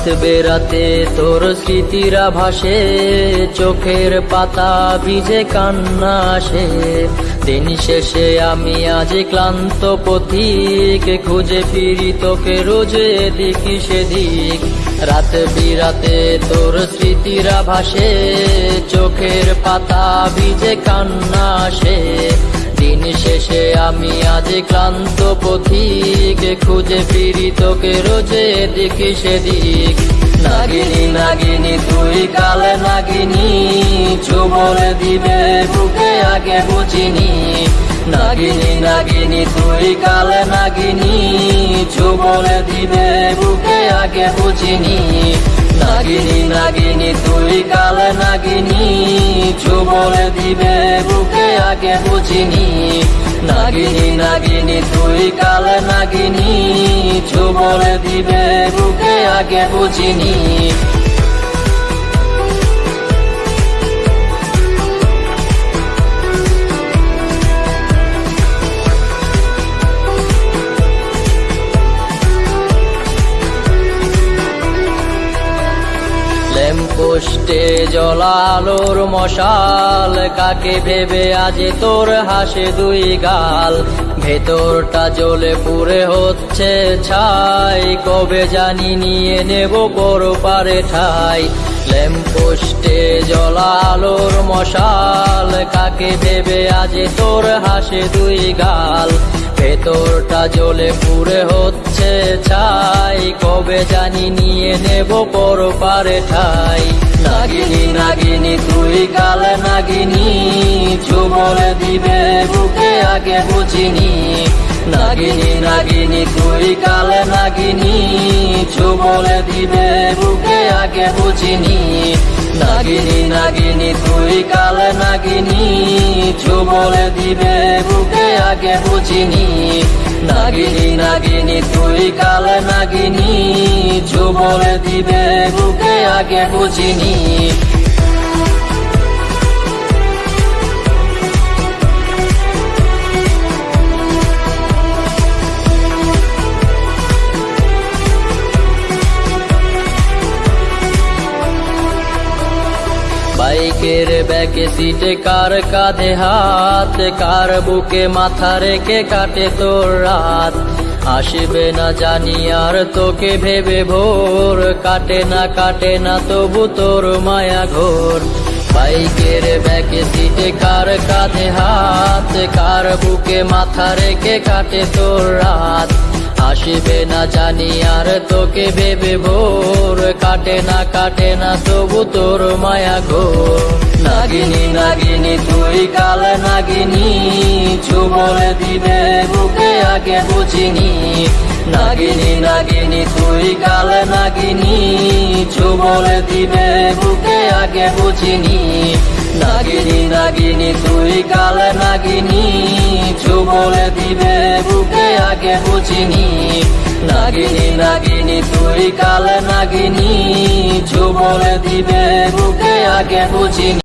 বেরাতে তোর স্মৃতিরা ভাসে চোখের পাতা ভিজে কান্না আসে দিন শেষে আমি আজ ক্লান্ত পথিক, খুঁজে ফিরি তোকে রোজে এদিক সেদিক। রাত বিরাতে তোর স্মৃতিরা ভাসে চোখের পাতা ভিজে কান্না আসে শেষে আমি আজ ক্লান্ত পথিক, খুঁজে ফিরি তোকে রোজে এদিক সেদিক। নাগিনী নাগিনী, তুই কালে নাগিনী চুমল দিবে বুকে আগে বুঝিনি। নাগিনী নাগিনী, তুই কালে নাগিনী চুমল দিবে বুকে আগে বুঝিনি। নাগিনী নাগিনী, তুই কালে নাগিনী চুমল দিবে বুকে আগে বুঝিনি। নাগিনী নাগিনী তুই কালে নাগিনী। চুবল দিবে বুকে আগে বুঝিনি। ল্যাম্পোস্টে জলালোর মশাল, কাকে ভেবে আজ তোর হাসে দুই গাল? ভেতরটা জ্বলে পুরে হচ্ছে ছাই, কবে জানি নিয়ে নেব বড় পারে ঠাই ল্যাম্পোস্টে জলালোর মশাল, কাকে ভেবে আজ তোর হাসে দুই গাল? ভেতরটা জ্বলে পুরে হচ্ছে ছাই, কবে জানি নিয়ে নেব বড় পারে ঠাই? নাগিনী নাগিনী, তুই কালে নাগিনী চুমলে দিবে বুকে আগে বুঝিনি। নাগিনী নাগিনী, তুই কালে নাগিনী চুমলে দিবে বুকে আগে বুঝিনি। নাগিনী নাগিনী, তুই কালে নাগিনী চুমলে দিবে বুকে আগে বুঝিনি। নাগিনী নাগিনী, তুই কালে নাগিনী চুমলে দিবে আগে বুঝিনি। বাইকের ব্যাকে সিটে কার কাঁধে হাত, কার বুকে মাথা রেখে কাটে তোর রাত। আসবে না জানি আর তোকে ভেবে ভোর। কাটে না কাটে না তবু তোর মায়া ঘোর। বাইকের ব্যাকে সিটে কার কাঁধে হাত? কার বুকে মাথা রেখে কাটে তোর রাত? আসবে না জানি আর তোকে ভেবে ভোর। কাটে না কাটে না তবু তোর মায়া ঘোর। নাগিনী নাগিনী, তুই কাল নাগিনী। চুমলে দিবে বুকে আগে বুঝিনি। নাগিনী নাগিনী, তুই কাল নাগিনী। চুমলে দিবে বুকে আগে বুঝিনি। নাগিনী নাগিনী, তুই কাল নাগিনী। চুমলে দিবে বুকে আগে বুঝিনি। নাগিনী নাগিনী, তুই কাল নাগিনী। চুমলে দিবে বুকে আগে বুঝিনি।